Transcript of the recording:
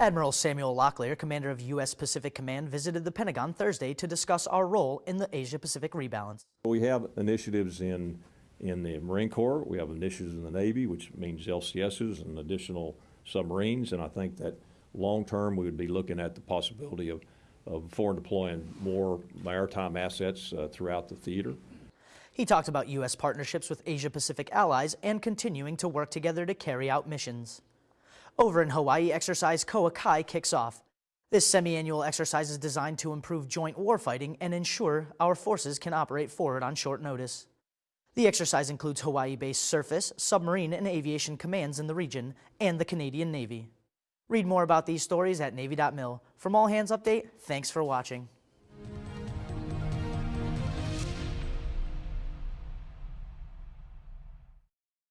Admiral Samuel Locklear, commander of U.S. Pacific Command, visited the Pentagon Thursday to discuss our role in the Asia-Pacific rebalance. We have initiatives in, in the Marine Corps, we have initiatives in the Navy, which means LCSs and additional submarines, and I think that long-term, we would be looking at the possibility of, of foreign deploying more maritime assets uh, throughout the theater. He talked about U.S. partnerships with Asia-Pacific allies and continuing to work together to carry out missions. Over in Hawaii, exercise Koa Kai kicks off. This semi-annual exercise is designed to improve joint warfighting and ensure our forces can operate forward on short notice. The exercise includes Hawaii-based surface, submarine, and aviation commands in the region and the Canadian Navy. Read more about these stories at Navy.mil. From All Hands Update, thanks for watching.